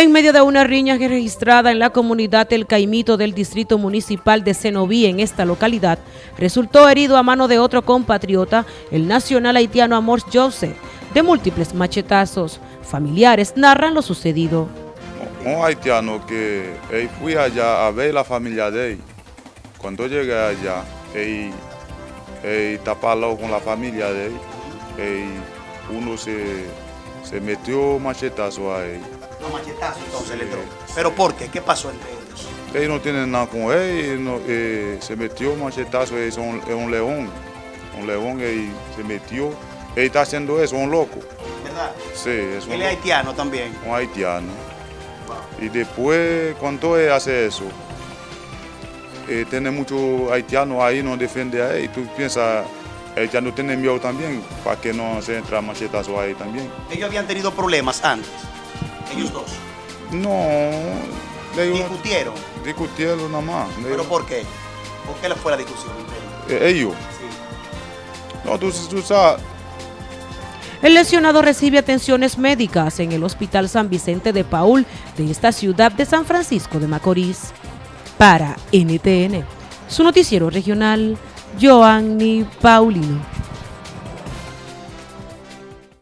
En medio de una riña registrada en la comunidad El Caimito del Distrito Municipal de Cenoví en esta localidad, resultó herido a mano de otro compatriota, el nacional haitiano Amor Joseph, de múltiples machetazos. Familiares narran lo sucedido. Un haitiano que fui allá a ver la familia de él. Cuando llegué allá, él, él con la familia de él. uno se, se metió machetazo a él. Los machetazos entonces le entró. ¿Pero por qué? ¿Qué pasó entre ellos? Él no tiene nada con él, eh, se metió machetazo, es un, es un león. Un león y se metió. Él está haciendo eso, un loco. ¿Verdad? Sí, es un Él es haitiano también. Un haitiano. Y después, cuando él hace eso, eh, tiene muchos haitianos ahí, no defiende a él. Tú piensas, el no tiene miedo también, para que no se entre machetazo ahí también. Ellos habían tenido problemas antes ellos dos? No. ¿Discutieron? Discutieron nada más. ¿Pero por qué? ¿Por qué fue la discusión eh, ellos? Sí. No, tú, tú sabes... El lesionado recibe atenciones médicas en el Hospital San Vicente de Paul de esta ciudad de San Francisco de Macorís. Para NTN, su noticiero regional, Joanny Paulino.